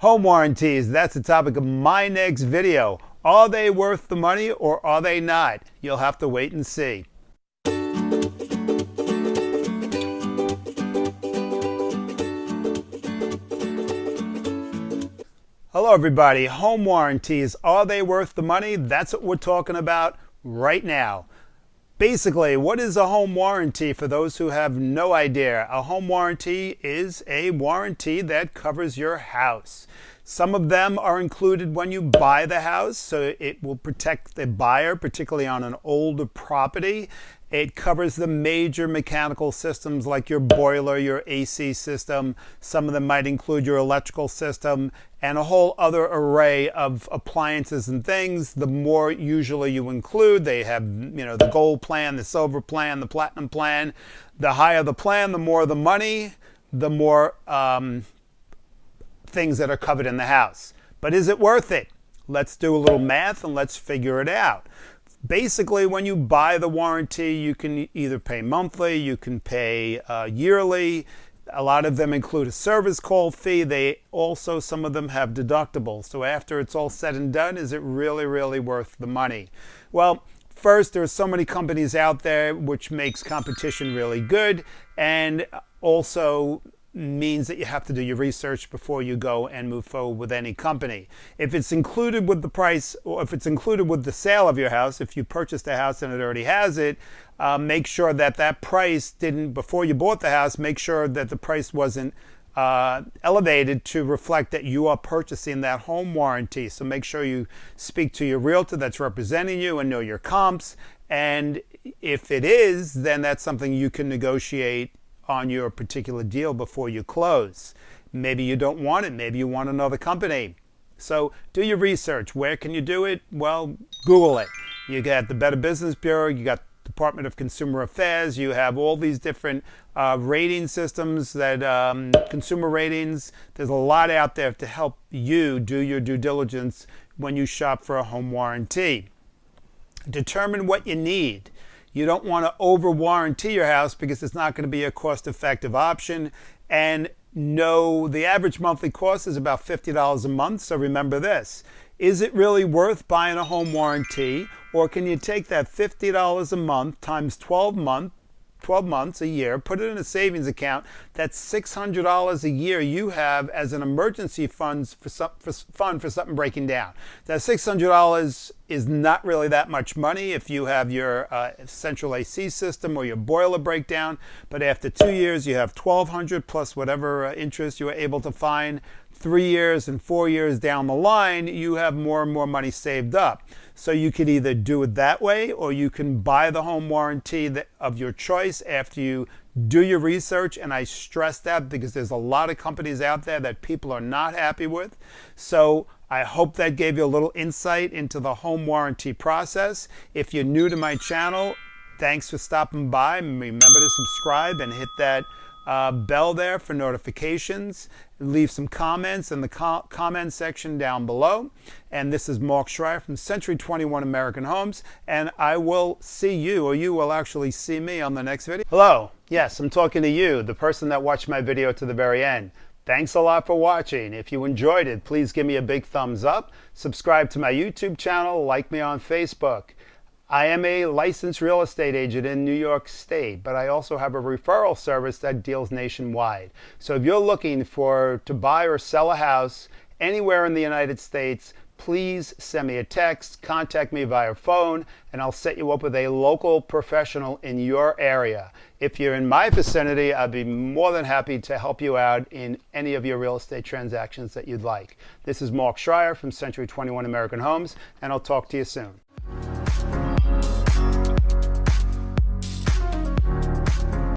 Home warranties, that's the topic of my next video. Are they worth the money or are they not? You'll have to wait and see. Hello everybody, home warranties, are they worth the money? That's what we're talking about right now. Basically, what is a home warranty for those who have no idea? A home warranty is a warranty that covers your house. Some of them are included when you buy the house, so it will protect the buyer, particularly on an older property. It covers the major mechanical systems like your boiler, your AC system. Some of them might include your electrical system and a whole other array of appliances and things. The more usually you include, they have, you know, the gold plan, the silver plan, the platinum plan. The higher the plan, the more the money, the more um, things that are covered in the house. But is it worth it? Let's do a little math and let's figure it out basically when you buy the warranty you can either pay monthly you can pay uh, yearly. A lot of them include a service call fee. They also some of them have deductibles. So after it's all said and done is it really really worth the money? Well first there's so many companies out there which makes competition really good. And also means that you have to do your research before you go and move forward with any company. If it's included with the price, or if it's included with the sale of your house, if you purchased a house and it already has it, uh, make sure that that price didn't, before you bought the house, make sure that the price wasn't uh, elevated to reflect that you are purchasing that home warranty. So make sure you speak to your realtor that's representing you and know your comps. And if it is, then that's something you can negotiate on your particular deal before you close. Maybe you don't want it. Maybe you want another company. So do your research. Where can you do it? Well, Google it. You got the Better Business Bureau. You got Department of Consumer Affairs. You have all these different uh, rating systems that um, consumer ratings. There's a lot out there to help you do your due diligence when you shop for a home warranty. Determine what you need. You don't want to over warranty your house because it's not going to be a cost effective option. And no, the average monthly cost is about $50 a month. So remember this. Is it really worth buying a home warranty? Or can you take that $50 a month times 12 months 12 months, a year, put it in a savings account. That's $600 a year you have as an emergency funds for, some, for fund for something breaking down. That $600 is not really that much money if you have your uh, central AC system or your boiler breakdown. But after two years, you have 1200 plus whatever uh, interest you were able to find three years and four years down the line, you have more and more money saved up. So you could either do it that way or you can buy the home warranty of your choice after you do your research. And I stress that because there's a lot of companies out there that people are not happy with. So I hope that gave you a little insight into the home warranty process. If you're new to my channel, thanks for stopping by. Remember to subscribe and hit that uh, bell there for notifications. Leave some comments in the co comment section down below. And this is Mark Schreier from Century 21 American Homes. And I will see you, or you will actually see me on the next video. Hello. Yes, I'm talking to you, the person that watched my video to the very end. Thanks a lot for watching. If you enjoyed it, please give me a big thumbs up. Subscribe to my YouTube channel. Like me on Facebook. I am a licensed real estate agent in New York State, but I also have a referral service that deals nationwide. So if you're looking for to buy or sell a house anywhere in the United States, please send me a text, contact me via phone, and I'll set you up with a local professional in your area. If you're in my vicinity, I'd be more than happy to help you out in any of your real estate transactions that you'd like. This is Mark Schreier from Century 21 American Homes, and I'll talk to you soon.